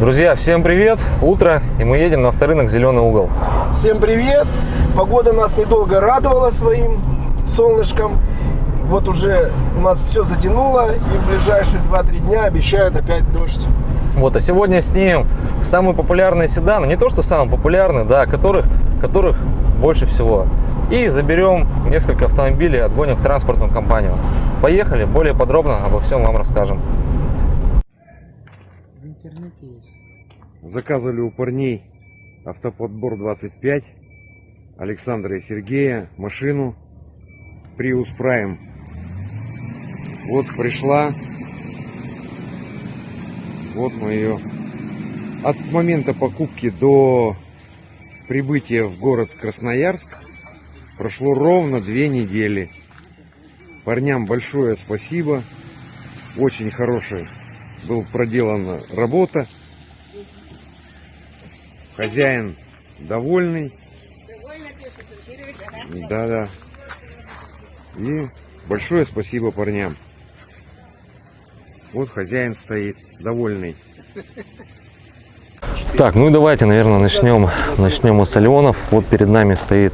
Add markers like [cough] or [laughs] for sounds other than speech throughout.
Друзья, всем привет! Утро, и мы едем на авторынок «Зеленый угол». Всем привет! Погода нас недолго радовала своим солнышком. Вот уже у нас все затянуло, и в ближайшие 2-3 дня обещают опять дождь. Вот, а сегодня снимем самые популярные седаны, не то что самые популярные, да, которых, которых больше всего. И заберем несколько автомобилей, отгоним в транспортную компанию. Поехали, более подробно обо всем вам расскажем. В интернете есть. Заказывали у парней автоподбор 25 Александра и Сергея машину Prius Prime. Вот пришла. Вот мы ее. От момента покупки до прибытия в город Красноярск прошло ровно две недели. Парням большое спасибо. Очень хорошая был проделана работа. Хозяин довольный. Да, да. И большое спасибо парням. Вот хозяин стоит, довольный. Так, ну и давайте, наверное, начнем, начнем мы с Алионов. Вот перед нами стоит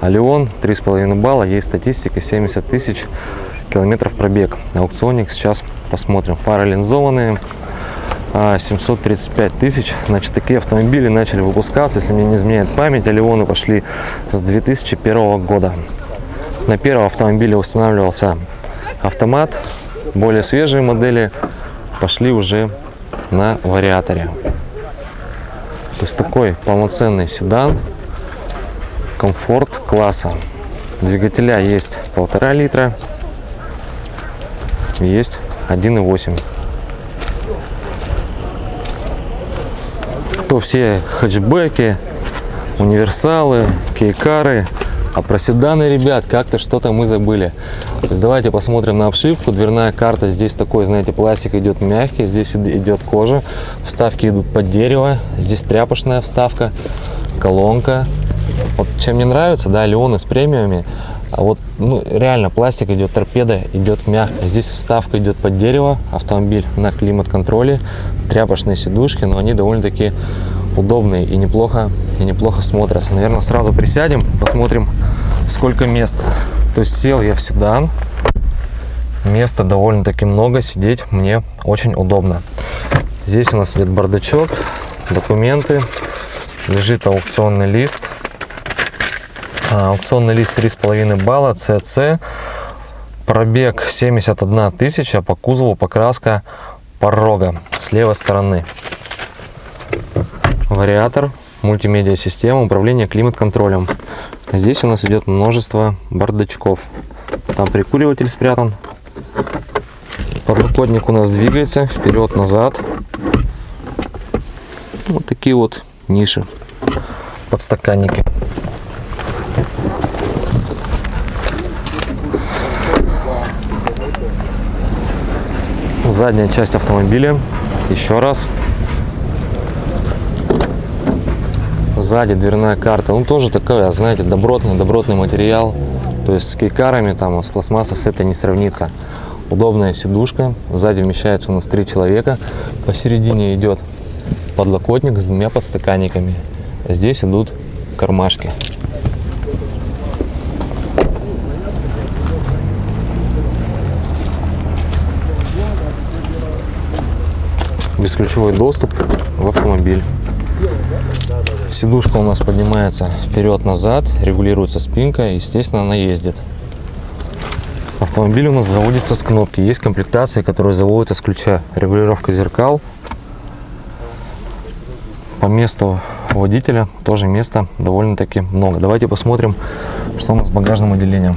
Алион, 3,5 балла, есть статистика, 70 тысяч километров пробег. Аукционник сейчас посмотрим. Фары линзованные, 735 тысяч. Значит, такие автомобили начали выпускаться, если мне не изменяет память, Алионы пошли с 2001 года. На первом автомобиле устанавливался автомат, более свежие модели пошли уже на вариаторе. То есть такой полноценный седан, комфорт класса. Двигателя есть полтора литра, есть 1,8. Кто все хэтчбеки, универсалы, кейкары, а про седаны, ребят, как-то что-то мы забыли. То есть давайте посмотрим на обшивку. Дверная карта здесь такой, знаете, пластик идет мягкий, здесь идет кожа. Вставки идут под дерево. Здесь тряпочная вставка, колонка. Вот чем мне нравится, да, Леоны с премиумами. А вот, ну, реально, пластик идет, торпеда идет мягко. Здесь вставка идет под дерево, автомобиль на климат-контроле, тряпочные сидушки, но они довольно-таки удобные и неплохо, и неплохо смотрятся. Наверное, сразу присядем, посмотрим, сколько мест. То есть сел я в седан, места довольно-таки много, сидеть мне очень удобно. Здесь у нас идет бардачок, документы, лежит аукционный лист. А, аукционный лист 3,5 балла, CC, пробег 71 тысяча, по кузову покраска порога с левой стороны вариатор, мультимедиа система, управление климат-контролем. Здесь у нас идет множество бардачков. Там прикуриватель спрятан. Подлокотник у нас двигается вперед-назад. Вот такие вот ниши, подстаканники. Задняя часть автомобиля. Еще раз сзади дверная карта. Ну, тоже такой, знаете, добротный, добротный материал. То есть с кейкарами, там, с пластмассой с этой не сравнится. Удобная сидушка. Сзади вмещается у нас три человека. Посередине идет подлокотник с двумя подстаканниками. Здесь идут кармашки. Бесключевой доступ в автомобиль. Сидушка у нас поднимается вперед-назад, регулируется спинка, естественно, она ездит. Автомобиль у нас заводится с кнопки. Есть комплектации, которые заводятся с ключа. Регулировка зеркал. По месту водителя тоже места довольно-таки много. Давайте посмотрим, что у нас с багажным отделением.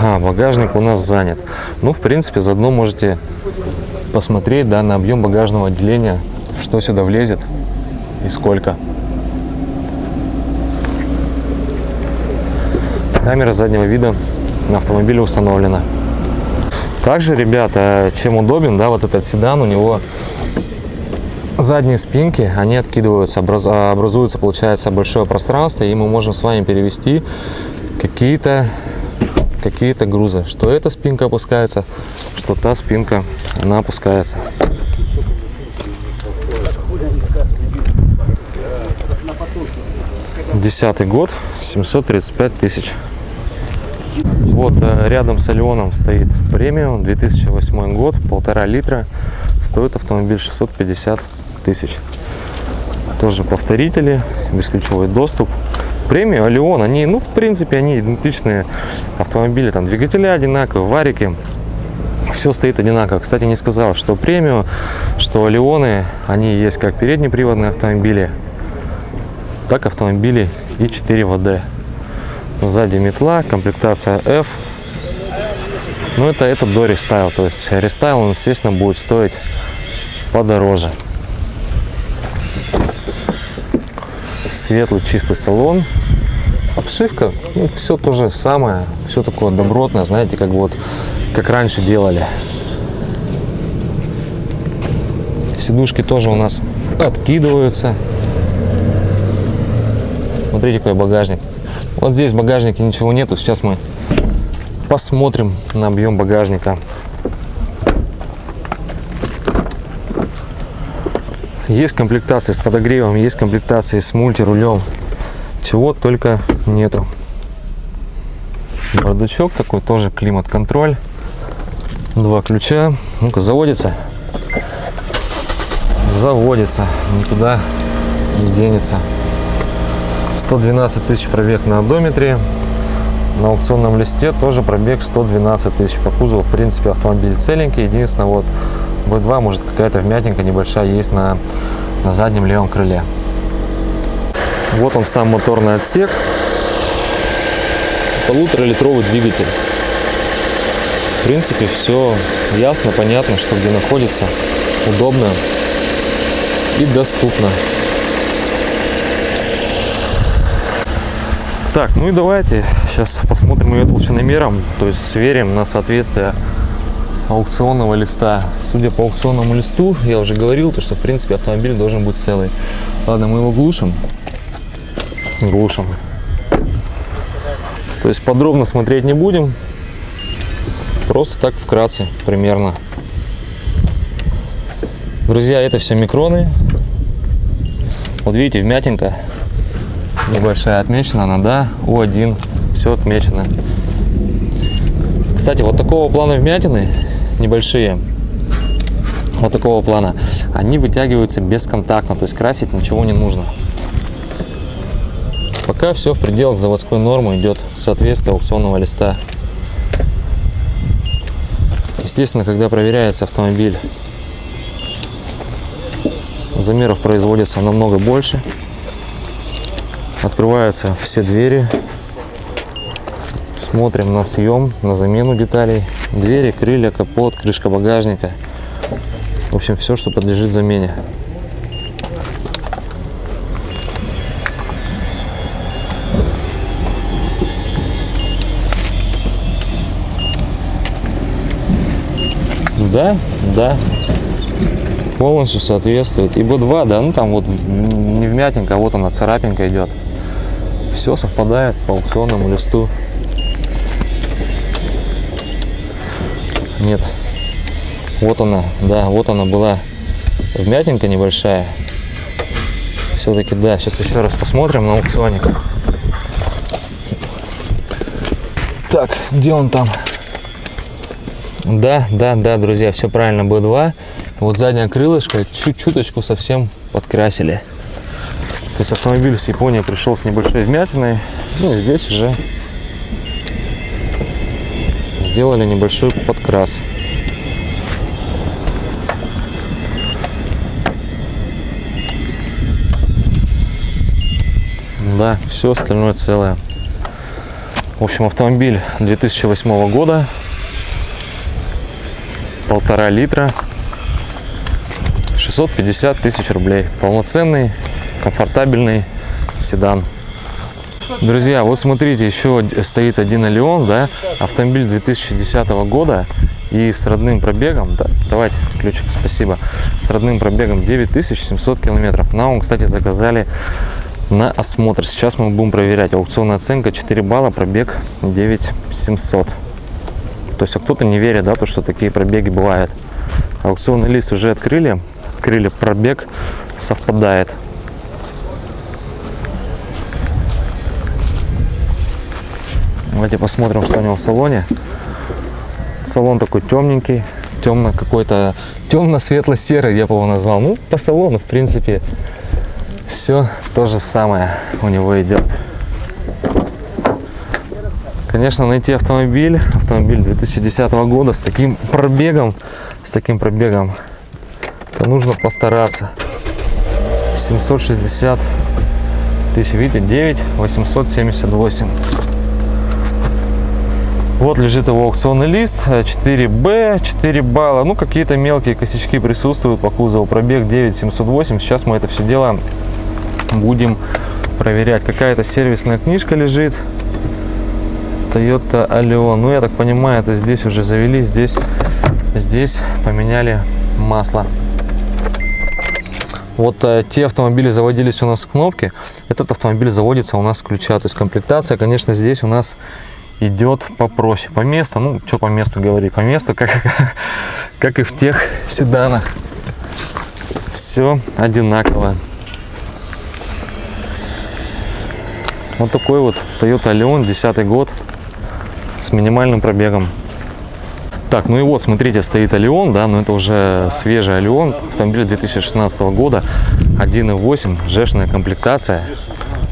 Ага, багажник у нас занят. Ну, в принципе, заодно можете посмотреть да, на объем багажного отделения, что сюда влезет и сколько. Камера заднего вида на автомобиле установлена. Также, ребята, чем удобен, да, вот этот седан, у него задние спинки, они откидываются, образуется, получается, большое пространство, и мы можем с вами перевести какие-то какие-то грузы. Что эта спинка опускается, что та спинка, она опускается. Десятый год, 735 тысяч. Вот э, рядом с Алионом стоит премиум, 2008 год, полтора литра. Стоит автомобиль 650 тысяч. Тоже повторители, бесключевой доступ. Premio, Allion, они, ну, в принципе, они идентичные автомобили. Там двигателя одинаковые, варики. Все стоит одинаково. Кстати, не сказал, что Premio, что Allion ы, они есть как переднеприводные автомобили, так автомобили и 4WD. Сзади метла, комплектация F. Но это, это до рестайл. То есть рестайл, он, естественно, будет стоить подороже. Светлый чистый салон. Обшивка, ну, все то же самое. Все такое добротное, знаете, как вот как раньше делали. Сидушки тоже у нас откидываются. Смотрите, какой багажник. Вот здесь в багажнике ничего нету. Сейчас мы посмотрим на объем багажника. Есть комплектации с подогревом, есть комплектации с мультирулем. Чего только нету. Бардачок такой, тоже климат-контроль. Два ключа. Ну-ка, заводится. Заводится. Никуда не денется. 112 тысяч пробег на одометре. На аукционном листе тоже пробег 112 тысяч. По кузову, в принципе, автомобиль целенький. Единственное, вот B2, может, какая-то вмятинка небольшая есть на, на заднем левом крыле. Вот он сам моторный отсек. Полуторалитровый двигатель. В принципе, все ясно, понятно, что где находится. Удобно и доступно. Так, ну и давайте сейчас посмотрим ее толщиномером, то есть сверим на соответствие аукционного листа. Судя по аукционному листу, я уже говорил, то, что в принципе автомобиль должен быть целый. Ладно, мы его глушим. Глушим. То есть подробно смотреть не будем. Просто так вкратце примерно. Друзья, это все микроны. Вот видите, вмятинка небольшая отмечена она, да, У1, все отмечено. Кстати, вот такого плана вмятины, небольшие, вот такого плана, они вытягиваются бесконтактно, то есть красить ничего не нужно. Пока все в пределах заводской нормы идет соответствие аукционного листа. Естественно, когда проверяется автомобиль, замеров производится намного больше. Открываются все двери. Смотрим на съем, на замену деталей. Двери, крылья, капот, крышка багажника. В общем, все, что подлежит замене. Да, да, полностью соответствует. И B2, да, ну там вот не вмятинка, а вот она царапинка идет. Все совпадает по аукционному листу. Нет. Вот она, да, вот она была вмятинка небольшая. Все-таки, да, сейчас еще раз посмотрим на аукционе. Так, где он там? Да, да, да, друзья, все правильно, B2. Вот заднее крылышко чуть-чуточку совсем подкрасили. То есть автомобиль с Японии пришел с небольшой вмятиной. Ну и здесь уже сделали небольшой подкрас. Да, все остальное целое. В общем, автомобиль 2008 года. Полтора литра. 650 тысяч рублей. Полноценный комфортабельный седан. Друзья, вот смотрите, еще стоит один Алион, да, автомобиль 2010 года и с родным пробегом, да, давайте ключик, спасибо, с родным пробегом 9700 километров. Нам, кстати, заказали на осмотр. Сейчас мы будем проверять. Аукционная оценка 4 балла, пробег 9700. То есть, а кто-то не верит, да, то, что такие пробеги бывают. Аукционный лист уже открыли. Открыли пробег, совпадает. Давайте посмотрим, что у него в салоне. Салон такой темненький, темно какой-то, темно-светло-серый, я бы его назвал. Ну, по салону, в принципе, все то же самое у него идет. Конечно, найти автомобиль, автомобиль 2010 года с таким пробегом, с таким пробегом, то нужно постараться. 760 тысяч, видите, 9 878. Вот лежит его аукционный лист, 4Б, 4 балла. Ну, какие-то мелкие косячки присутствуют по кузову. Пробег 9708. Сейчас мы это все дело будем проверять. Какая-то сервисная книжка лежит. Toyota Allion. Ну, я так понимаю, это здесь уже завели, здесь, здесь поменяли масло. Вот э, те автомобили заводились у нас с кнопки. Этот автомобиль заводится у нас с ключа. То есть комплектация, конечно, здесь у нас идет попроще. По месту, ну, что по месту говорить, по месту, как, [laughs] как и в тех седанах. Все одинаково. Вот такой вот Toyota Leon, 10 год, с минимальным пробегом. Так, ну и вот, смотрите, стоит Алион, да, но это уже свежий Алион, автомобиль 2016 года, 1.8, жешная комплектация.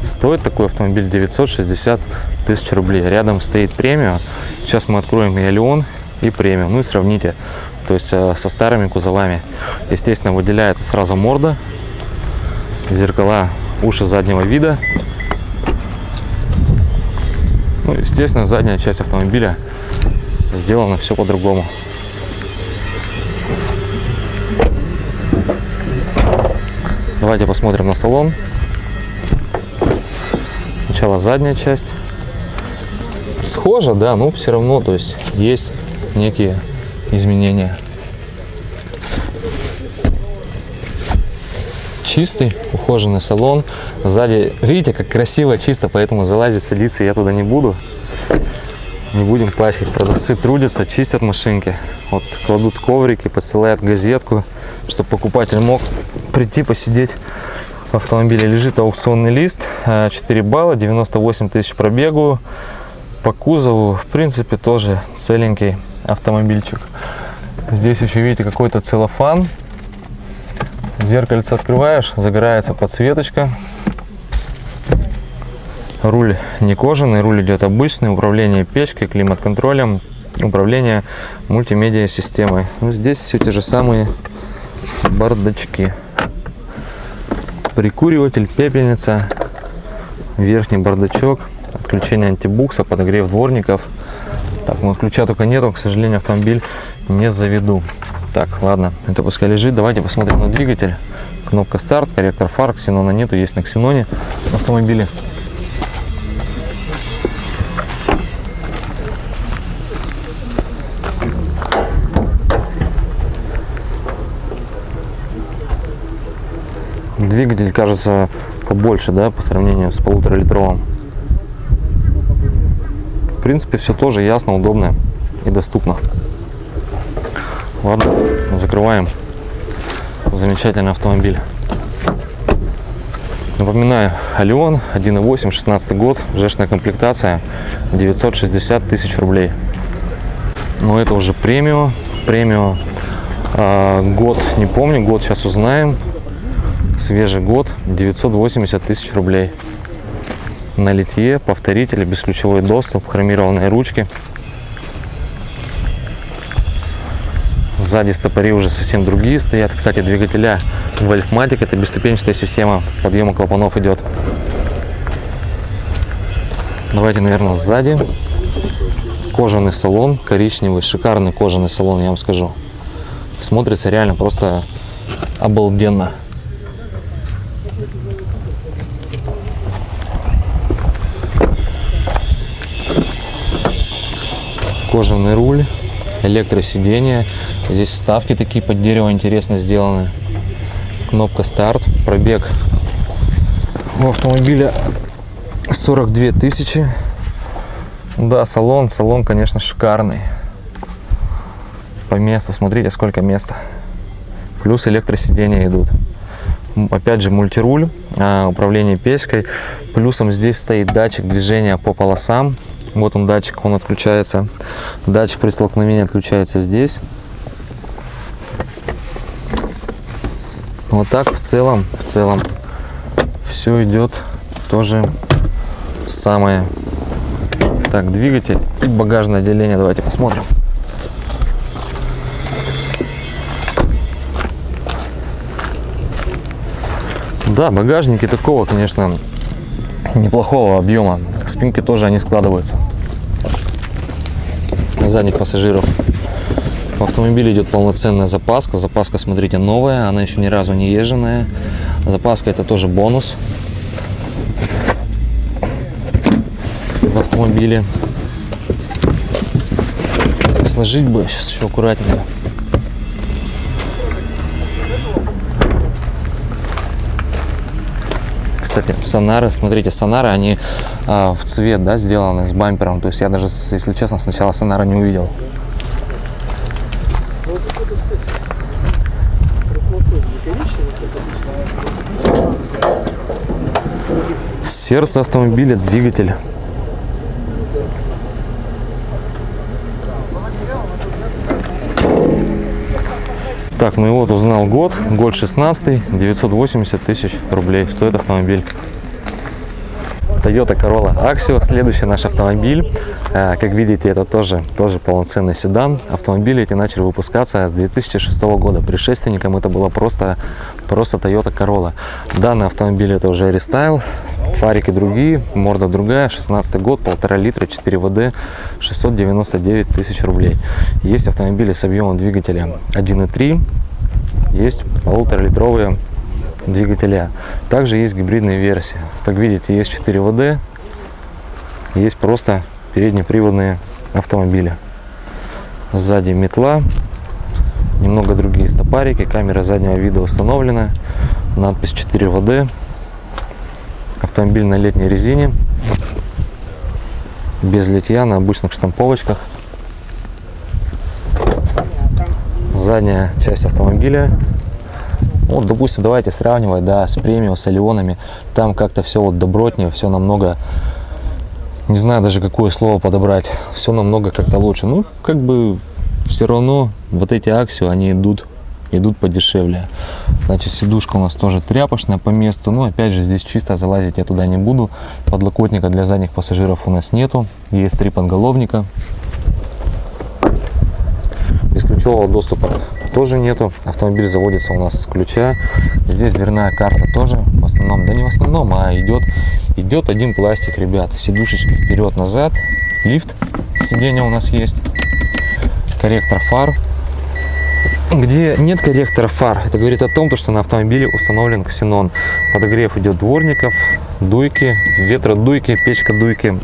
Стоит такой автомобиль 960 тысяч рублей. Рядом стоит премиум. Сейчас мы откроем и Алион, и премиум. Ну и сравните, то есть э, со старыми кузовами. Естественно, выделяется сразу морда, зеркала, уши заднего вида. Ну, естественно, задняя часть автомобиля сделано все по-другому. Давайте посмотрим на салон. Сначала задняя часть. Схоже, да, но все равно, то есть есть некие изменения. Чистый, ухоженный салон. Сзади, видите, как красиво, чисто, поэтому залазить, садиться я туда не буду не будем пачкать. Продавцы трудятся, чистят машинки. Вот кладут коврики, посылают газетку, чтобы покупатель мог прийти посидеть в автомобиле. Лежит аукционный лист, 4 балла, 98 тысяч пробегу. По кузову, в принципе, тоже целенький автомобильчик. Здесь еще видите какой-то целлофан. Зеркальце открываешь, загорается подсветочка Руль не кожаный, руль идет обычный, управление печкой, климат-контролем, управление мультимедиа системой. Ну, здесь все те же самые бардачки. Прикуриватель, пепельница, верхний бардачок, отключение антибукса, подогрев дворников. Так, ну ключа только нету, к сожалению, автомобиль не заведу. Так, ладно, это пускай лежит. Давайте посмотрим на двигатель. Кнопка старт, корректор фар, ксенона нету, есть на ксеноне автомобиле. Двигатель кажется побольше, да, по сравнению с полуторалитровым. Принципе, все тоже ясно, удобно и доступно. Ладно, закрываем. Замечательный автомобиль. Напоминаю, Алион 1.8, 16 год, жешная комплектация, 960 тысяч рублей. Но это уже премиум, премиум. А, год не помню, год сейчас узнаем свежий год 980 тысяч рублей на литье повторители бесключевой доступ хромированные ручки сзади стопори уже совсем другие стоят. Кстати двигателя Wolfmatic это бесступенчатая система. Подъема клапанов идет. Давайте наверное сзади. Кожаный салон коричневый шикарный кожаный салон я вам скажу. Смотрится реально просто обалденно кожаный руль, электросиденье. Здесь вставки такие под дерево интересно сделаны. Кнопка старт, пробег У автомобиля 42 тысячи. Да, салон, салон, конечно, шикарный. По месту, смотрите, сколько места. Плюс электросидения идут. Опять же, мультируль, а, управление печкой. Плюсом здесь стоит датчик движения по полосам. Вот он датчик, он отключается. Датчик при столкновении отключается здесь. Вот так в целом, в целом все идет тоже самое. Так, двигатель и багажное отделение. Давайте посмотрим. Да, багажники такого, конечно, неплохого объема. Спинки тоже они складываются. Задних пассажиров. В автомобиле идет полноценная запаска. Запаска, смотрите, новая, она еще ни разу не езженная. Запаска это тоже бонус в автомобиле. Сложить бы сейчас еще аккуратненько. Кстати, сонары, смотрите, сонары, они а, в цвет, да, сделаны с бампером. То есть я даже, если честно, сначала сонара не увидел. Сердце автомобиля, двигатель. Так, ну и вот узнал год. Год 16, 980 тысяч рублей стоит автомобиль. Toyota Corolla Axio, следующий наш автомобиль. Э, Как видите, это тоже, тоже полноценный седан. Автомобили эти начали выпускаться с 2006 года. Предшественником это было просто, просто Toyota Corolla. Данный автомобиль это уже рестайл, фарики другие, морда другая, 16 год, полтора литра, 4 ВД, 699 тысяч рублей. Есть автомобили с объемом двигателя 1.3, есть полуторалитровые двигателя. Также есть гибридные версии. Как видите, есть 4 ВД, есть просто переднеприводные автомобили. Сзади метла, немного другие стопарики, камера заднего вида установлена, надпись 4 ВД, автомобиль на летней резине, без литья, на обычных штамповочках. Задняя часть автомобиля вот, допустим, давайте сравнивать, да, с премиум, с Алионами. Там как-то все вот добротнее, все намного, не знаю даже какое слово подобрать, все намного как-то лучше. Ну, как бы все равно вот эти Аксио, они идут, идут подешевле. Значит, сидушка у нас тоже тряпочная по месту. Ну, опять же, здесь чисто залазить я туда не буду. Подлокотника для задних пассажиров у нас нету. Есть три подголовника. Бесключевого доступа тоже нету. Автомобиль заводится у нас с ключа. Здесь дверная карта тоже в основном, да не в основном, а идет, идет один пластик, ребят. Сидушечки вперед-назад. Лифт сиденья у нас есть. Корректор фар. Где нет корректора фар, это говорит о том, что на автомобиле установлен ксенон. Подогрев идет дворников, дуйки, ветродуйки, печка дуйки.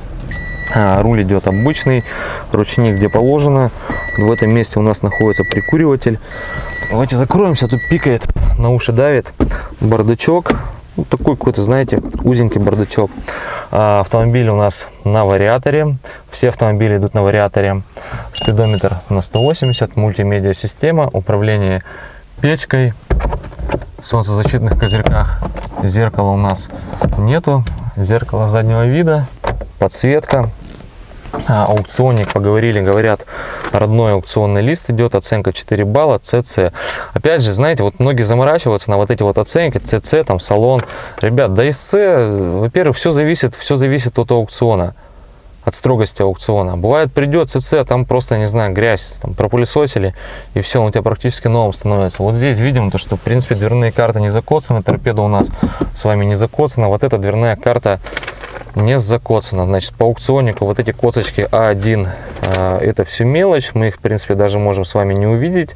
А, руль идет обычный, ручник где положено. В этом месте у нас находится прикуриватель. Давайте закроемся, тут пикает, на уши давит. Бардачок, вот такой какой-то, знаете, узенький бардачок. А, автомобиль у нас на вариаторе. Все автомобили идут на вариаторе. Спидометр на 180, мультимедиа система, управление печкой, солнцезащитных козырьках. Зеркала у нас нету, зеркало заднего вида, подсветка. А, аукционник, поговорили, говорят, родной аукционный лист идет, оценка 4 балла, ЦЦ. Опять же, знаете, вот многие заморачиваются на вот эти вот оценки, ЦЦ, там, салон. Ребят, да СЦ, во-первых, все зависит, все зависит от аукциона, от строгости аукциона. Бывает, придет ЦЦ, там просто, не знаю, грязь, там, пропылесосили, и все, он у тебя практически новым становится. Вот здесь видим, то, что, в принципе, дверные карты не закоцаны, торпеда у нас с вами не закоцана. Вот эта дверная карта не закоцана. Значит, по аукционнику вот эти коцочки А1, э, это все мелочь, мы их, в принципе, даже можем с вами не увидеть.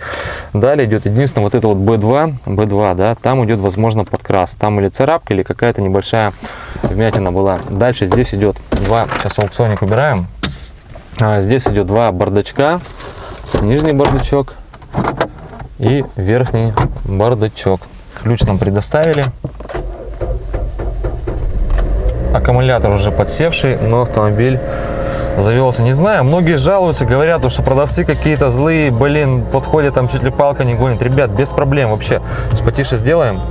Далее идет единственное вот это вот B2, B2, да, там идет, возможно, подкрас. Там или царапка, или какая-то небольшая вмятина была. Дальше здесь идет два, сейчас аукционник убираем. А, здесь идет два бардачка, нижний бардачок и верхний бардачок. Ключ нам предоставили. Аккумулятор уже подсевший, но автомобиль завелся. Не знаю, многие жалуются, говорят, что продавцы какие-то злые, блин, подходят, там чуть ли палка не гонит. Ребят, без проблем вообще. С потише сделаем.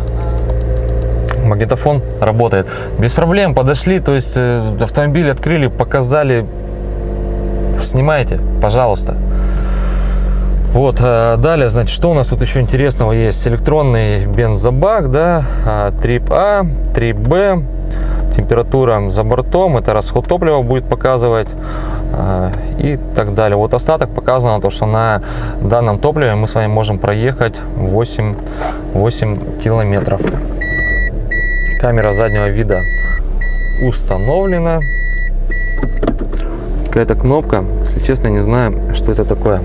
Магнитофон работает. Без проблем, подошли, то есть э, автомобиль открыли, показали. Снимайте, пожалуйста. Вот, э, далее, значит, что у нас тут еще интересного есть? Электронный бензобак, да, а, трип А, трип Б, температура за бортом, это расход топлива будет показывать э, и так далее. Вот остаток показано, то, что на данном топливе мы с вами можем проехать 8, 8 километров. Камера заднего вида установлена. Какая-то кнопка, если честно, не знаю, что это такое.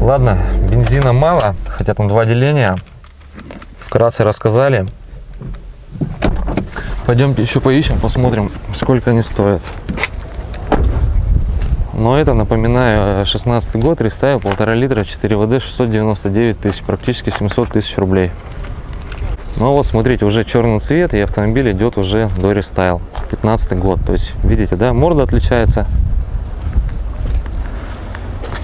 Ладно, бензина мало, хотя там два деления. Вкратце рассказали. Пойдемте еще поищем, посмотрим, сколько они стоят. Но это, напоминаю, 16 год, рестайл, полтора литра, 4WD, 699 тысяч, практически 700 тысяч рублей. Ну вот, смотрите, уже черный цвет, и автомобиль идет уже до рестайл, 15 год. То есть, видите, да, морда отличается.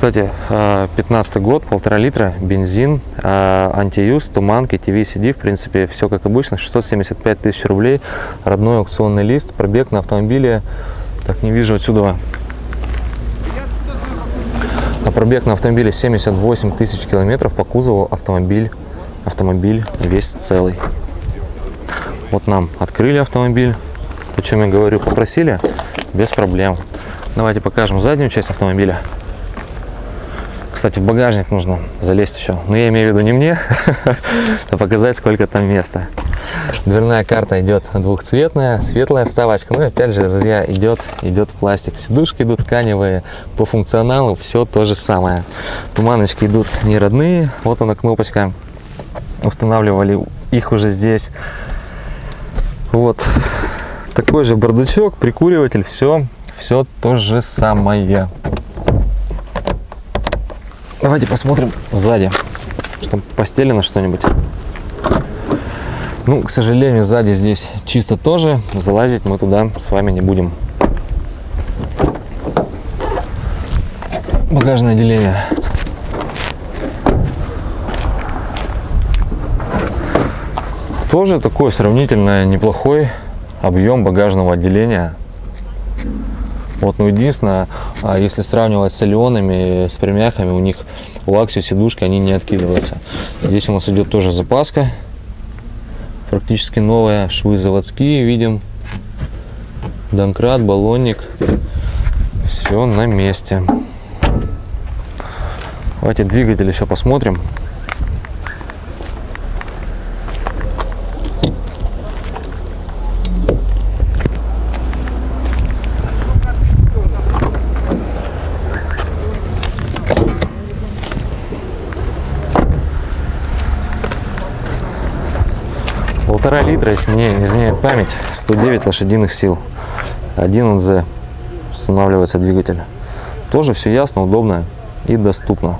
Кстати, 15 год, полтора литра, бензин, антиюз, туманки, ТВ, CD, в принципе, все как обычно, 675 тысяч рублей, родной аукционный лист, пробег на автомобиле, так, не вижу отсюда, а пробег на автомобиле 78 тысяч километров, по кузову автомобиль, автомобиль весь целый. Вот нам открыли автомобиль, о чем я говорю, попросили, без проблем. Давайте покажем заднюю часть автомобиля. Кстати, в багажник нужно залезть еще. Но я имею в виду не мне, [laughs] а показать, сколько там места. Дверная карта идет двухцветная, светлая вставочка. Ну опять же, друзья, идет, идет пластик. Сидушки идут тканевые. По функционалу все то же самое. Туманочки идут не родные. Вот она кнопочка. Устанавливали их уже здесь. Вот такой же бардачок, прикуриватель, все, все то же самое. Давайте посмотрим сзади, что постелено что-нибудь. Ну, к сожалению, сзади здесь чисто тоже. Залазить мы туда с вами не будем. Багажное отделение. Тоже такой сравнительно неплохой объем багажного отделения. Вот, ну, единственное, а, если сравнивать с Алионами, с премяхами, у них у Аксио сидушки, они не откидываются. Здесь у нас идет тоже запаска, практически новая, швы заводские, видим, домкрат, баллонник, все на месте. Давайте двигатель еще посмотрим. Полтора литра, если не изменяет память, 109 лошадиных сил. 1 НЗ устанавливается двигатель. Тоже все ясно, удобно и доступно.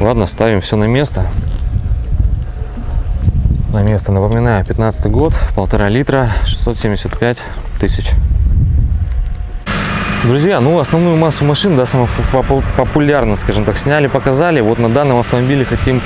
Ладно, ставим все на место. На место, напоминаю, 15 год, полтора литра, 675 тысяч. Друзья, ну основную массу машин, да, самых популярных, скажем так, сняли, показали. Вот на данном автомобиле хотим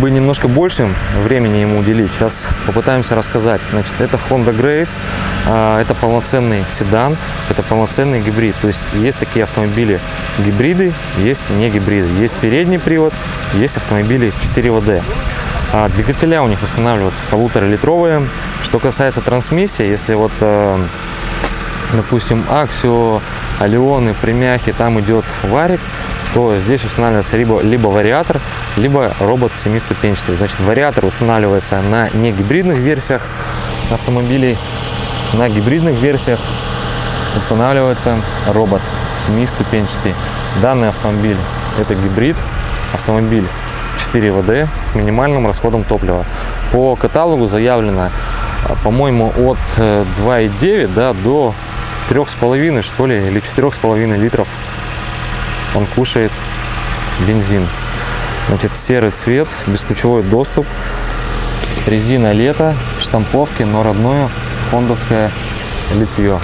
бы немножко больше времени ему уделить. Сейчас попытаемся рассказать. Значит, это Honda Grace, а, это полноценный седан, это полноценный гибрид. То есть есть такие автомобили гибриды, есть не гибриды. Есть передний привод, есть автомобили 4 ВД. А двигателя у них устанавливаются полуторалитровые. Что касается трансмиссии, если вот, э, допустим, Аксио, Алионы, Премяхи, там идет варик, то здесь устанавливается либо, либо вариатор, либо робот семиступенчатый. Значит, вариатор устанавливается на не гибридных версиях автомобилей, на гибридных версиях устанавливается робот семиступенчатый. Данный автомобиль это гибрид, автомобиль 4 ВД с минимальным расходом топлива. По каталогу заявлено, по-моему, от 2,9 э, да, до 3,5 что ли, или 4,5 литров он кушает бензин. Значит, серый цвет, бесключевой доступ. резина лето, штамповки, но родное хондовское литье.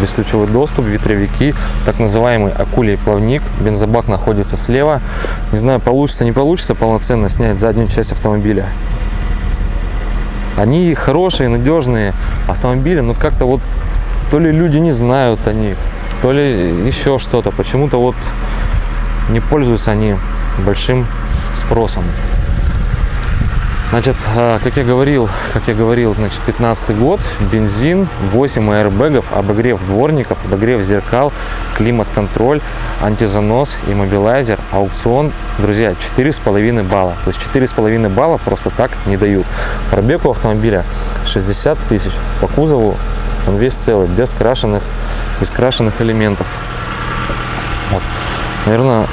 Бесключевой доступ, ветровики, так называемый акулий плавник. Бензобак находится слева. Не знаю, получится, не получится полноценно снять заднюю часть автомобиля. Они хорошие, надежные автомобили, но как-то вот то ли люди не знают о них, то ли еще что-то. Почему-то вот не пользуются они большим спросом. Значит, а, как я говорил, как я говорил, значит, 15 год, бензин, 8 аэрбэгов, обогрев дворников, обогрев зеркал, климат-контроль, антизанос, иммобилайзер, аукцион. Друзья, 4,5 балла. То есть 4,5 балла просто так не дают. Пробег у автомобиля 60 тысяч. По кузову он весь целый, без крашеных, без крашеных элементов. Вот. Наверное,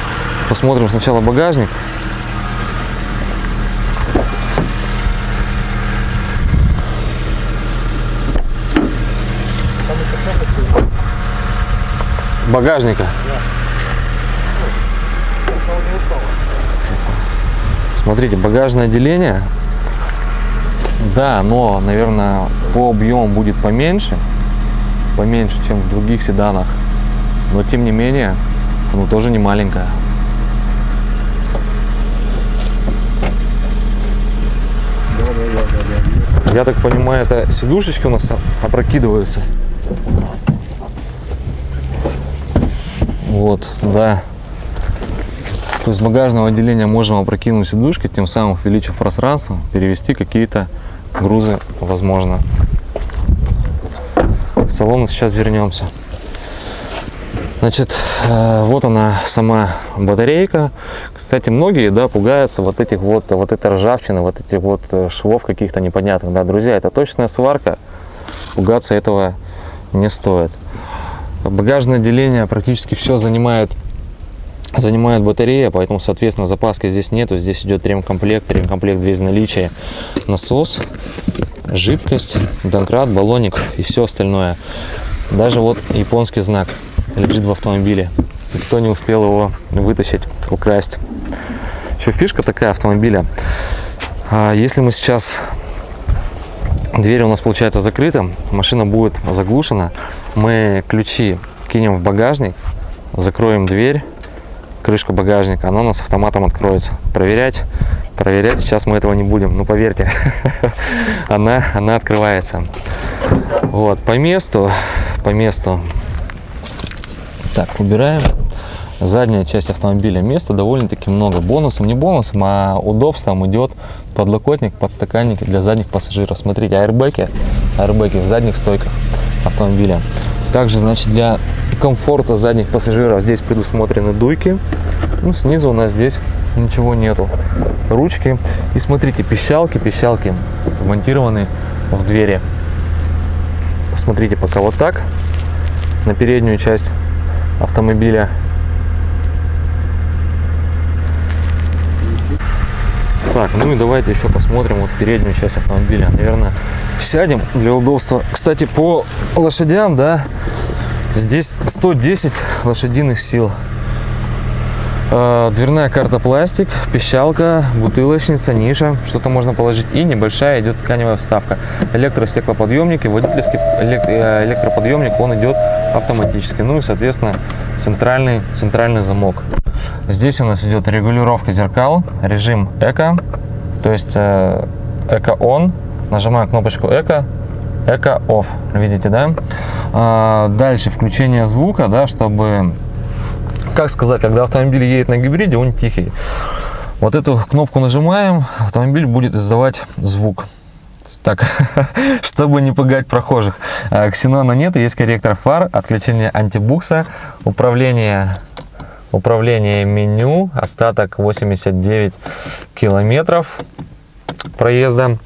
посмотрим сначала багажник. Багажника. Смотрите, багажное отделение. Да, но, наверное, по объему будет поменьше. Поменьше, чем в других седанах. Но, тем не менее, оно тоже не маленькое. Я так понимаю, это сидушечки у нас опрокидываются. Вот, да. То есть багажного отделения можем опрокинуть сидушки, тем самым увеличив пространство, перевести какие-то грузы, возможно. В салон сейчас вернемся. Значит, э, вот она сама батарейка. Кстати, многие, да, пугаются вот этих вот, вот этой ржавчины, вот этих вот э, швов каких-то непонятных. Да, друзья, это точная сварка. Пугаться этого не стоит. Багажное отделение практически все занимает занимает батарея, поэтому, соответственно, запаски здесь нету. Здесь идет ремкомплект, ремкомплект без наличия, насос, жидкость, домкрат, баллоник и все остальное. Даже вот японский знак лежит в автомобиле. Никто не успел его вытащить, украсть. Еще фишка такая автомобиля. А если мы сейчас Дверь у нас получается закрыта, машина будет заглушена. Мы ключи кинем в багажник, закроем дверь, крышка багажника, она у нас автоматом откроется. Проверять, проверять сейчас мы этого не будем, но поверьте, [laughs] она, она открывается. Вот, по месту, по месту. Так, убираем задняя часть автомобиля. Места довольно-таки много. Бонусом, не бонусом, а удобством идет подлокотник, подстаканники для задних пассажиров. Смотрите, аэрбэки, аэрбэки в задних стойках автомобиля. Также, значит, для комфорта задних пассажиров здесь предусмотрены дуйки. Ну, снизу у нас здесь ничего нету. Ручки. И смотрите, пищалки, пищалки вмонтированы в двери. Посмотрите пока вот так на переднюю часть автомобиля Так, ну и давайте еще посмотрим вот переднюю часть автомобиля. Наверное, сядем для удобства. Кстати, по лошадям, да, здесь 110 лошадиных сил. Э, дверная карта пластик, пищалка, бутылочница, ниша, что-то можно положить. И небольшая идет тканевая вставка. Электростеклоподъемник и водительский э, электроподъемник, он идет автоматически. Ну и, соответственно, центральный, центральный замок. Здесь у нас идет регулировка зеркал, режим эко, то есть э, эко он, нажимаю кнопочку эко, эко off, видите, да? А, дальше включение звука, да, чтобы, как сказать, когда автомобиль едет на гибриде, он тихий. Вот эту кнопку нажимаем, автомобиль будет издавать звук. Так, [laughs] чтобы не пугать прохожих. А, ксенона нет, есть корректор фар, отключение антибукса, управление Управление меню, остаток 89 километров проезда.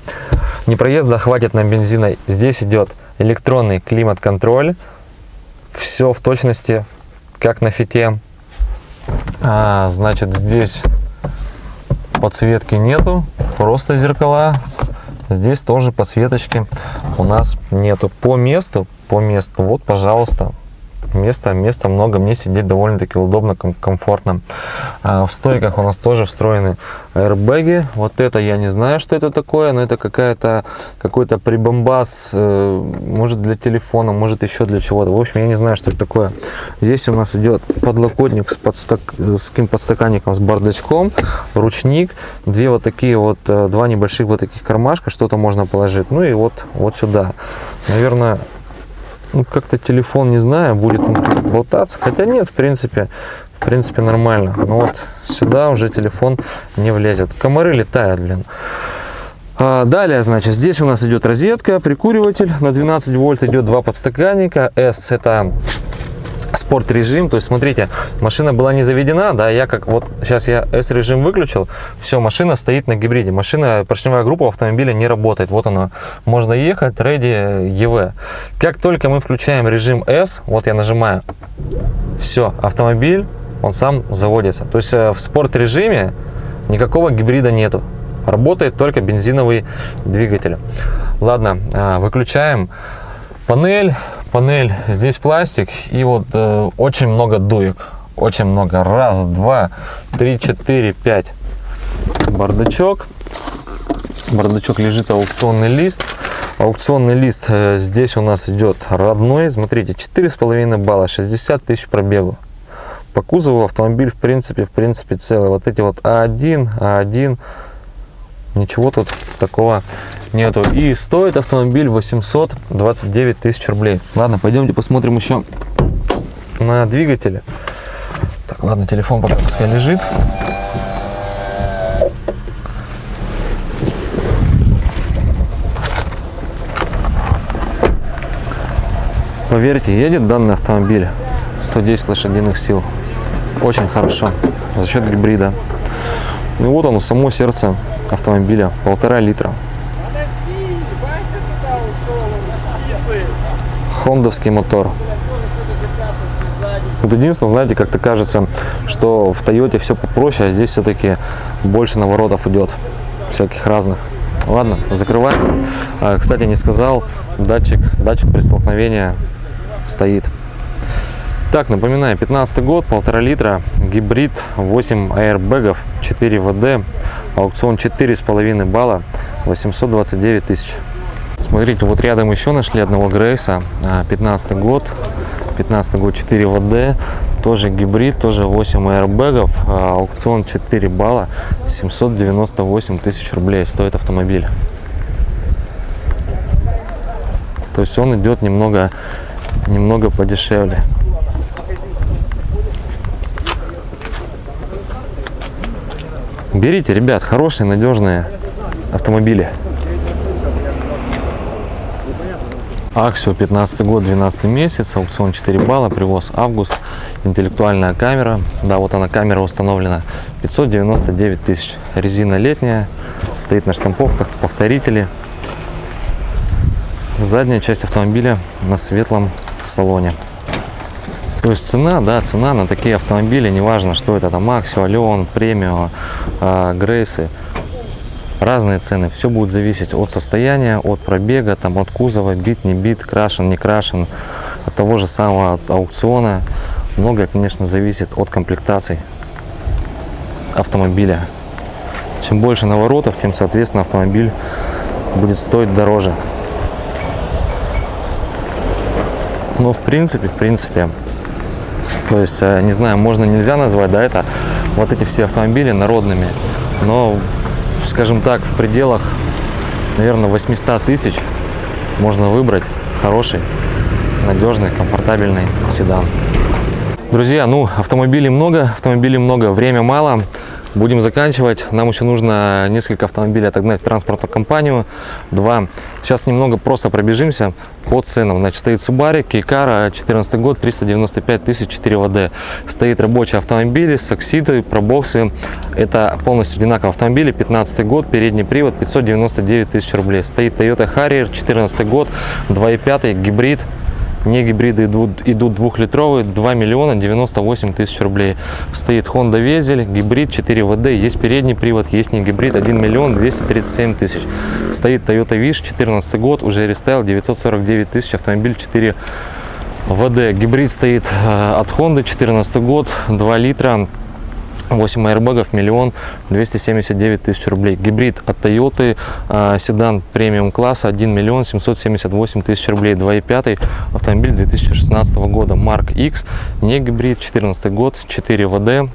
Не проезда, хватит нам бензина. Здесь идет электронный климат-контроль. Все в точности, как на фите. А, значит, здесь подсветки нету, просто зеркала. Здесь тоже подсветочки у нас нету. По месту, по месту, вот, пожалуйста, места, места много, мне сидеть довольно-таки удобно, ком- комфортно. А в стойках у нас тоже встроены аэрбэги. Вот это я не знаю, что это такое, но это какая-то какой-то прибамбас, э, может для телефона, может еще для чего-то. В общем, я не знаю, что это такое. Здесь у нас идет подлокотник с, подстак... с каким подстаканником, с бардачком, ручник, две вот такие вот, э, два небольших вот таких кармашка, что-то можно положить. Ну и вот, вот сюда. Наверное, ну, как-то телефон, не знаю, будет он болтаться. Хотя нет, в принципе, в принципе нормально. Но вот сюда уже телефон не влезет. Комары летают, блин. А, Далее, значит, здесь у нас идет розетка, прикуриватель на 12 вольт, идет два подстаканника. S это спорт режим, то есть смотрите, машина была не заведена, да, я как вот сейчас я S режим выключил, все, машина стоит на гибриде, машина, поршневая группа автомобиля не работает, вот она, можно ехать, ready EV. Как только мы включаем режим S, вот я нажимаю, все, автомобиль, он сам заводится, то есть э, в спорт режиме никакого гибрида нету, работает только бензиновый двигатель. Ладно, а, выключаем. Панель, панель, здесь пластик и вот э, очень много дуек, очень много, раз, два, три, четыре, пять, бардачок, бардачок лежит аукционный лист, аукционный лист э, здесь у нас идет родной, смотрите, четыре с половиной балла, 60 тысяч пробегу. По кузову автомобиль в принципе, в принципе целый. Вот эти вот А1, А1, ничего тут такого нету. И стоит автомобиль 829 тысяч рублей. Ладно, пойдемте посмотрим еще на двигателе. Так, ладно, телефон пока пускай лежит. Поверьте, едет данный автомобиль 110 лошадиных сил. Очень хорошо. За счет гибрида. И вот оно, само сердце автомобиля. Полтора литра. Хондовский мотор. Вот единственное, знаете, как-то кажется, что в Тойоте все попроще, а здесь все-таки больше наворотов идет. Всяких разных. Ладно, закрываем. А, Кстати, не сказал, датчик, датчик при столкновении стоит. Так, напоминаю, 15 год, полтора литра, гибрид, 8 аэрбэгов, 4 ВД, аукцион 4,5 балла, 829 тысяч. Смотрите, вот рядом еще нашли одного Грейса, а, 15 год, 15 год 4 ВД, тоже гибрид, тоже 8 аэрбэгов, а, аукцион 4 балла, 798 тысяч рублей стоит автомобиль. То есть он идет немного, немного подешевле. Берите, ребят, хорошие, надежные автомобили. Аксио 15 год, 12 месяц, аукцион 4 балла, привоз август, интеллектуальная камера, да, вот она камера установлена, 599 тысяч, резина летняя, стоит на штамповках, повторители, задняя часть автомобиля на светлом салоне. То есть цена, да, цена на такие автомобили, неважно, что это, там Аксио, Алион, Премио, э, Грейсы, разные цены. Все будет зависеть от состояния, от пробега, там, от кузова, бит, не бит, крашен, не крашен, от того же самого от аукциона. Многое, конечно, зависит от комплектаций автомобиля. Чем больше наворотов, тем, соответственно, автомобиль будет стоить дороже. Но в принципе, в принципе, то есть, э, не знаю, можно, нельзя назвать, да, это вот эти все автомобили народными, но, скажем так, в пределах, наверное, 800 тысяч можно выбрать хороший, надежный, комфортабельный седан. Друзья, ну, автомобилей много, автомобилей много, время мало. Будем заканчивать. Нам еще нужно несколько автомобилей отогнать в транспортную компанию. Два. Сейчас немного просто пробежимся по ценам. Значит, стоит Subaru, Кейкара, 14 год, 395 тысяч, 4 ВД. Стоит рабочий автомобиль, сакситы, пробоксы. Это полностью одинаковые автомобили. 15 год, передний привод, 599 тысяч рублей. Стоит Toyota Harrier, 14 год, 2.5, гибрид, не гибриды идут, идут двухлитровые, 2 миллиона 98 тысяч рублей. Стоит Honda Везель, гибрид 4 ВД, есть передний привод, есть не гибрид, 1 миллион 237 тысяч. Стоит Toyota Wish, 14 год, уже рестайл, 949 тысяч, автомобиль 4 ВД гибрид стоит э, от Honda, 14 год, 2 литра, 8 аэрбэгов, миллион 279 тысяч рублей. Гибрид от Toyota, э, седан премиум класса, 1 миллион 778 тысяч рублей. 2.5 автомобиль 2016 года, Mark X, не гибрид, 14 год, 4 ВД,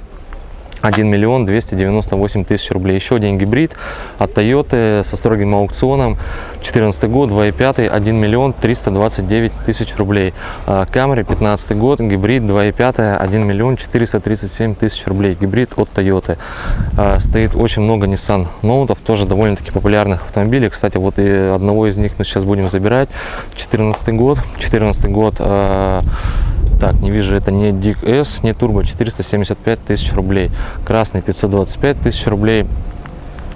1 миллион 298 тысяч рублей. Еще один гибрид от Toyota со строгим аукционом. 14 год, 2.5, 1 миллион 329 тысяч рублей. А, Camry 15 год, гибрид 2.5, 1 миллион 437 тысяч рублей. Гибрид от Toyota. А, Стоит очень много Nissan ноутов, тоже довольно-таки популярных автомобилей. Кстати, вот и одного из них мы сейчас будем забирать. 14 год, 14 год а, так, не вижу, это не Дик S, не Турбо, 475 тысяч рублей. Красный 525 тысяч рублей.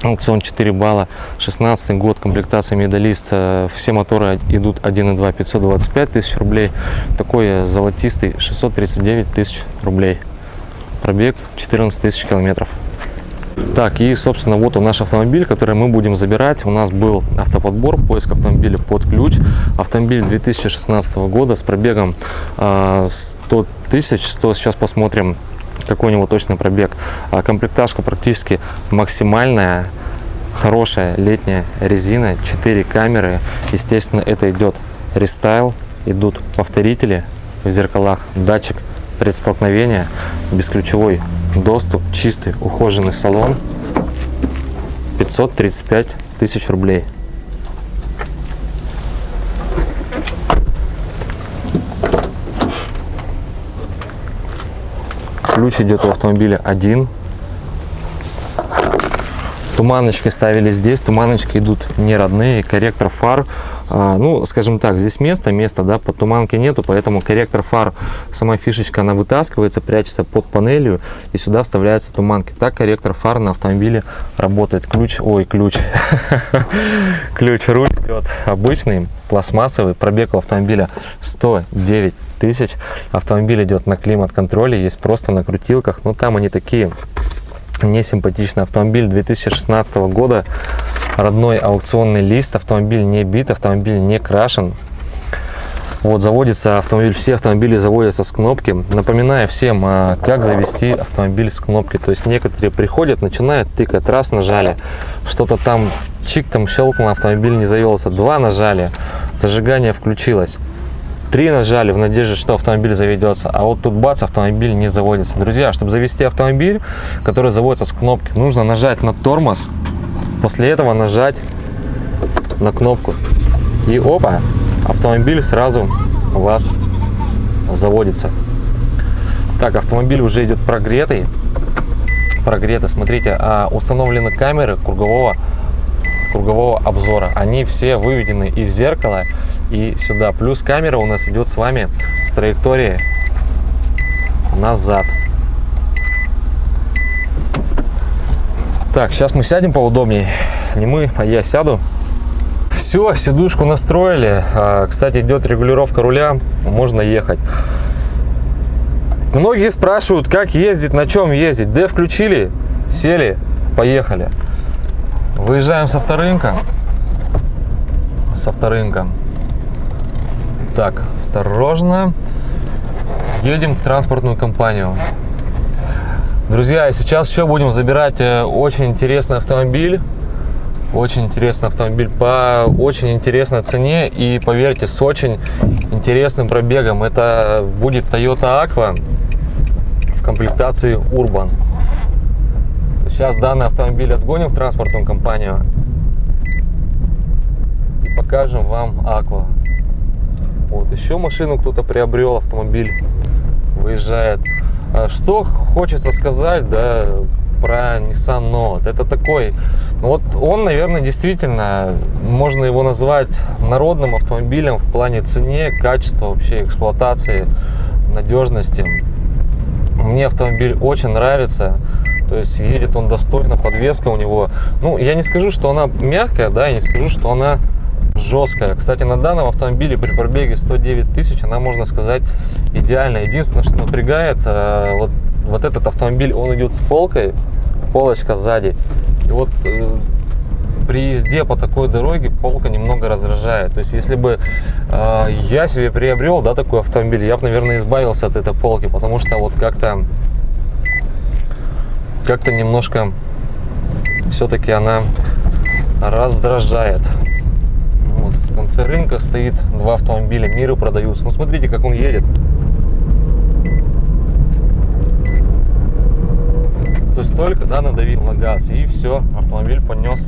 Аукцион 4 балла, 16 год, комплектация медалист, э, все моторы идут 1.2, 525 тысяч рублей, такой золотистый 639 тысяч рублей, пробег 14 тысяч километров. Так, и, собственно, вот он наш автомобиль, который мы будем забирать. У нас был автоподбор, поиск автомобиля под ключ. Автомобиль 2016 года с пробегом э, 100 тысяч. 100, сейчас посмотрим, какой у него точный пробег. А, комплектажка практически максимальная. Хорошая летняя резина, 4 камеры. Естественно, это идет рестайл. Идут повторители в зеркалах, датчик предстолкновения, бесключевой доступ, чистый ухоженный салон, 535 тысяч рублей. Ключ идет у автомобиля один. Туманочки ставили здесь, туманочки идут не родные, корректор фар а, ну, скажем так, здесь место, место, да, под туманки нету, поэтому корректор фар, сама фишечка, она вытаскивается, прячется под панелью, и сюда вставляются туманки. Так корректор фар на автомобиле работает. Ключ, ой, ключ, [laughs] ключ руль идет обычный, пластмассовый, пробег у автомобиля 109 тысяч. Автомобиль идет на климат-контроле, есть просто на крутилках, но там они такие не симпатичный автомобиль 2016 года. Родной аукционный лист. Автомобиль не бит автомобиль не крашен. Вот заводится автомобиль все автомобили заводятся с кнопки. Напоминаю всем а, как завести автомобиль с кнопки. То есть некоторые приходят начинают тыкать. Раз нажали. Что-то там чик там щелкнул автомобиль не завелся. Два нажали. Зажигание включилось Три нажали в надежде, что автомобиль заведется, а вот тут бац, автомобиль не заводится. Друзья, чтобы завести автомобиль, который заводится с кнопки, нужно нажать на тормоз, после этого нажать на кнопку. И опа, автомобиль сразу у вас заводится. Так, автомобиль уже идет прогретый. Прогретый, смотрите, а установлены камеры кругового, кругового обзора. Они все выведены и в зеркало, и сюда. Плюс камера у нас идет с вами с траектории назад. Так, сейчас мы сядем поудобнее. Не мы, а я сяду. Все, сидушку настроили. А, кстати, идет регулировка руля. Можно ехать. Многие спрашивают, как ездить, на чем ездить. Д включили, сели, поехали. Выезжаем с авторынка. С авторынка. Так, осторожно. Едем в транспортную компанию. Друзья, сейчас еще будем забирать э, очень интересный автомобиль. Очень интересный автомобиль по очень интересной цене и, поверьте, с очень интересным пробегом. Это будет Toyota Aqua в комплектации Urban. Сейчас данный автомобиль отгоним в транспортную компанию и покажем вам Aqua. Вот еще машину кто-то приобрел, автомобиль выезжает. А что хочется сказать, да, про Nissan Note. Это такой, ну вот он, наверное, действительно, можно его назвать народным автомобилем в плане цене, качества вообще эксплуатации, надежности. Мне автомобиль очень нравится. То есть едет он достойно, подвеска у него. Ну, я не скажу, что она мягкая, да, я не скажу, что она жесткая. Кстати, на данном автомобиле при пробеге 109 тысяч она, можно сказать, идеальная. Единственное, что напрягает, э, вот, вот этот автомобиль, он идет с полкой, полочка сзади. И вот э, при езде по такой дороге полка немного раздражает. То есть, если бы э, я себе приобрел, да, такой автомобиль, я бы, наверное, избавился от этой полки, потому что вот как-то, как-то немножко все-таки она раздражает. Конце рынка стоит два автомобиля, миры продаются. Ну, смотрите, как он едет. То есть только, да, надавил на газ, и все, автомобиль понес,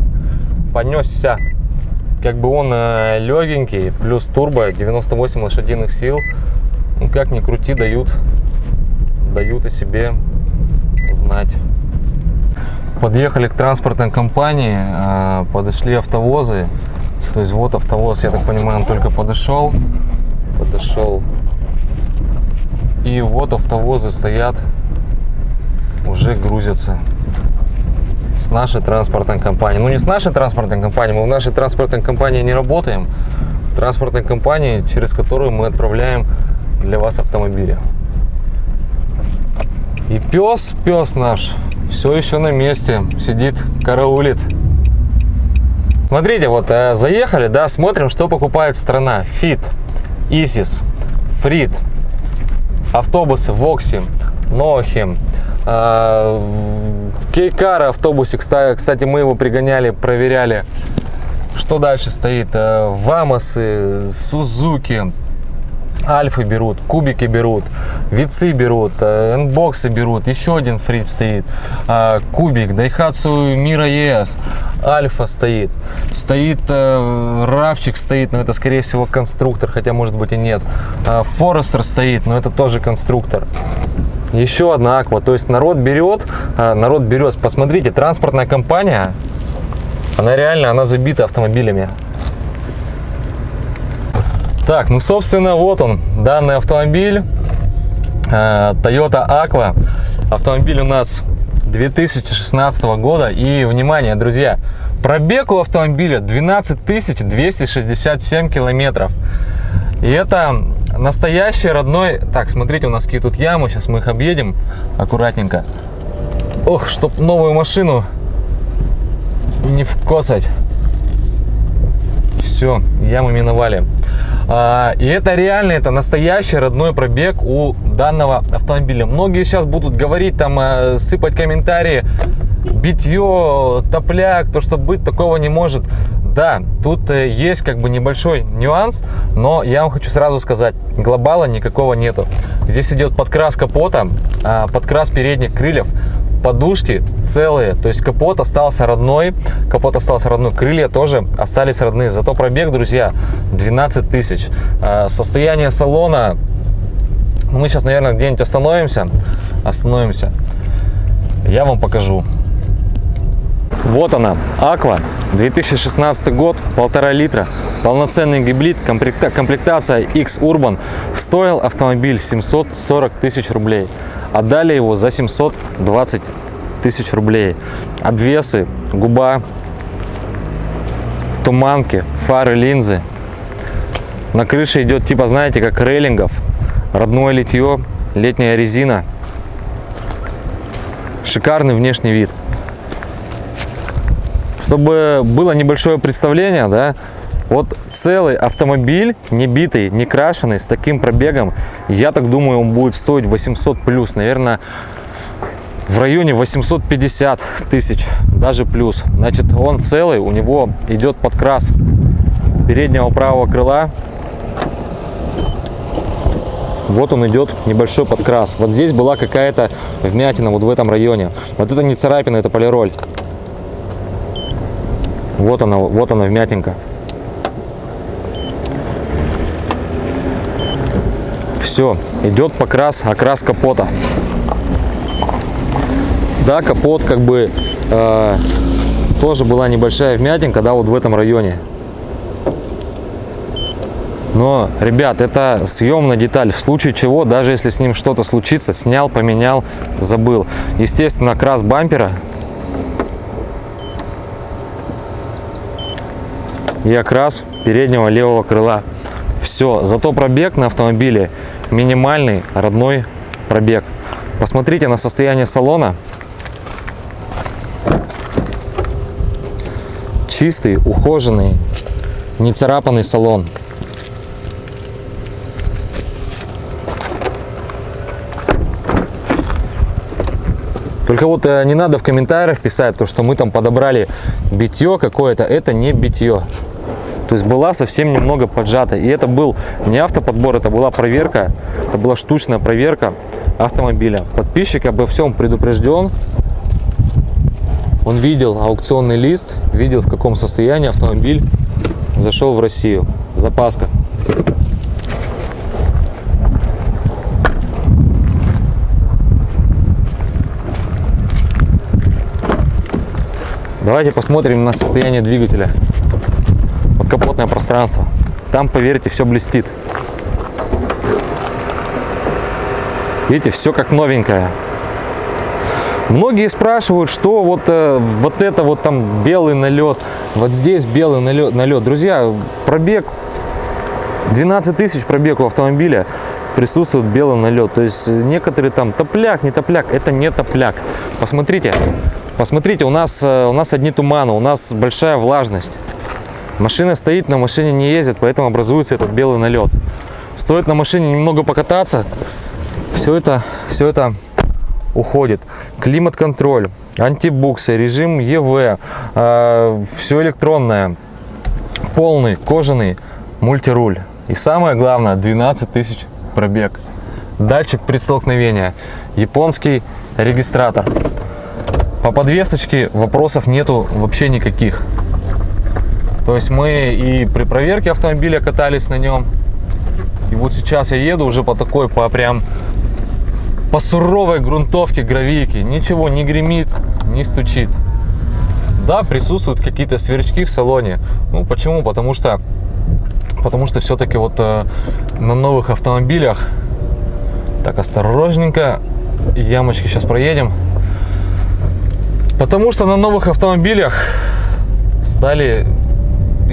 понесся. Как бы он э, легенький, плюс турбо, 98 лошадиных сил. Ну, как ни крути, дают, дают о себе знать. Подъехали к транспортной компании, э, подошли автовозы. То есть вот автовоз, я так понимаю, он только подошел. Подошел. И вот автовозы стоят, уже грузятся с нашей транспортной компанией. Ну не с нашей транспортной компанией, мы в нашей транспортной компании не работаем. В транспортной компании, через которую мы отправляем для вас автомобили. И пес, пес наш, все еще на месте, сидит, караулит. Смотрите, вот э, заехали, да, смотрим, что покупает страна. Фит, Исис, Фрит, автобусы Вокси, Нохи, Кейкара автобусе, кстати, мы его пригоняли, проверяли. Что дальше стоит? Э, Вамосы, Сузуки, Альфы берут, кубики берут, вицы берут, энбоксы берут, еще один фрит стоит, э, кубик, Daihatsu Mira ES, Альфа стоит, стоит э, Равчик стоит, но это скорее всего конструктор, хотя может быть и нет, Форестер стоит, но это тоже конструктор. Еще одна аква, то есть народ берет, народ берет, посмотрите, транспортная компания, она реально, она забита автомобилями. Так, ну, собственно, вот он, данный автомобиль. Э, Toyota Aqua. Автомобиль у нас 2016 года. И, внимание, друзья, пробег у автомобиля 12 267 километров. И это настоящий родной... Так, смотрите, у нас какие тут ямы. Сейчас мы их объедем аккуратненько. Ох, чтоб новую машину не вкосать. Все, ямы миновали. А, и это реально, это настоящий родной пробег у данного автомобиля. Многие сейчас будут говорить, там, э, сыпать комментарии, битье, топляк, то, что быть такого не может. Да, тут э, есть как бы небольшой нюанс, но я вам хочу сразу сказать, глобала никакого нету. Здесь идет подкрас капота, а, подкрас передних крыльев, подушки целые, то есть капот остался родной, капот остался родной, крылья тоже остались родные. Зато пробег, друзья, 12 тысяч. А, состояние салона, мы сейчас, наверное, где-нибудь остановимся, остановимся, я вам покажу. Вот она, Aqua, 2016 год, полтора литра, полноценный гибрид, комплектация X-Urban. Стоил автомобиль 740 тысяч рублей. Отдали его за 720 тысяч рублей. Обвесы, губа, туманки, фары, линзы. На крыше идет типа, знаете, как рейлингов. Родное литье, летняя резина. Шикарный внешний вид. Чтобы было небольшое представление, да, вот целый автомобиль, не битый, не крашеный, с таким пробегом, я так думаю, он будет стоить 800 плюс, наверное, в районе 850 тысяч, даже плюс. Значит, он целый, у него идет подкрас переднего правого крыла. Вот он идет, небольшой подкрас. Вот здесь была какая-то вмятина, вот в этом районе. Вот это не царапина, это полироль. Вот она, вот она вмятинка. Все, идет покрас, окрас капота. Да, капот как бы э, тоже была небольшая вмятинка, да, вот в этом районе. Но, ребят, это съемная деталь. В случае чего, даже если с ним что-то случится, снял, поменял, забыл. Естественно, крас бампера. И окрас переднего левого крыла. Все. Зато пробег на автомобиле минимальный родной пробег. Посмотрите на состояние салона. чистый, ухоженный, не царапанный салон. Только вот э, не надо в комментариях писать, то, что мы там подобрали битье какое-то. Это не битье. То есть была совсем немного поджата. И это был не автоподбор, это была проверка. Это была штучная проверка автомобиля. Подписчик обо всем предупрежден. Он видел аукционный лист, видел в каком состоянии автомобиль зашел в Россию. Запаска. Давайте посмотрим на состояние двигателя. Подкапотное пространство. Там, поверьте, все блестит. Видите, все как новенькое. Многие спрашивают, что вот, э, вот это вот там белый налет, вот здесь белый налет, налет. Друзья, пробег 12 тысяч пробег у автомобиля присутствует белый налет. То есть некоторые там топляк, не топляк, это не топляк. Посмотрите, посмотрите, у нас, э, у нас одни туманы, у нас большая влажность. Машина стоит, на машине не ездит, поэтому образуется этот белый налет. Стоит на машине немного покататься, все это, все это уходит. Климат-контроль, антибуксы, режим ЕВ, э, все электронное, полный кожаный мультируль. И самое главное, 12 тысяч пробег. Датчик предстолкновения, японский регистратор. По подвесочке вопросов нету вообще никаких. То есть мы и при проверке автомобиля катались на нем. И вот сейчас я еду уже по такой, по прям по суровой грунтовке гравийки. Ничего не гремит, не стучит. Да, присутствуют какие-то сверчки в салоне. Ну, почему? Потому что, потому что все-таки вот э, на новых автомобилях, так, осторожненько, ямочки сейчас проедем. Потому что на новых автомобилях стали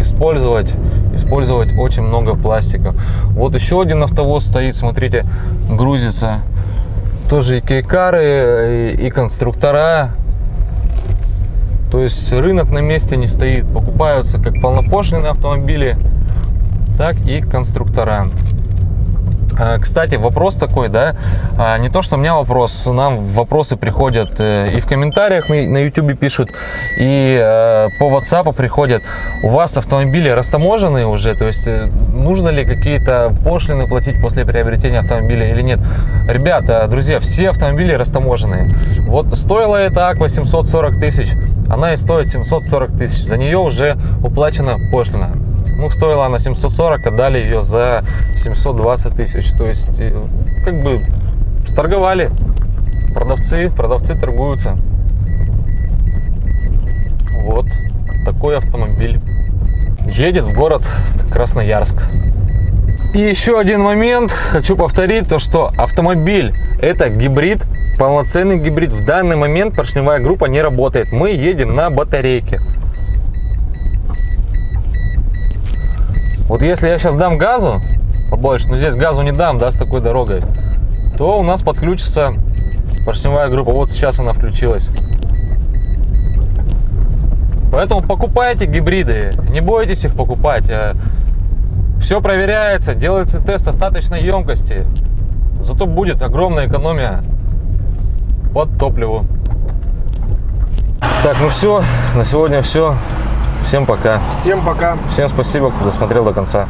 использовать использовать очень много пластика. Вот еще один автовоз стоит, смотрите, грузится. Тоже и кейкары, и, и конструктора. То есть рынок на месте не стоит. Покупаются как полнопошлиные автомобили, так и конструктора. А, Кстати, вопрос такой, да, а, не то, что у меня вопрос, нам вопросы приходят э, и в комментариях на YouTube пишут, и э, по WhatsApp приходят. У вас автомобили растаможенные уже, то есть э, нужно ли какие-то пошлины платить после приобретения автомобиля или нет? Ребята, друзья, все автомобили растаможенные. Вот стоила эта Аква 740 тысяч, она и стоит 740 тысяч, за нее уже уплачена пошлина. Ну, стоила она 740, отдали ее за 720 тысяч. То есть, э, как бы, сторговали. Продавцы, продавцы торгуются. Вот такой автомобиль. Едет в город Красноярск. И еще один момент, хочу повторить, то что автомобиль это гибрид, полноценный гибрид. В данный момент поршневая группа не работает. Мы едем на батарейке. Вот если я сейчас дам газу побольше, но здесь газу не дам, да, с такой дорогой, то у нас подключится поршневая группа. Вот сейчас она включилась. Поэтому покупайте гибриды, не бойтесь их покупать. Все проверяется, делается тест остаточной емкости. Зато будет огромная экономия по топливу. Так, ну все, на сегодня все. Всем пока. Всем пока. Всем спасибо, кто досмотрел до конца.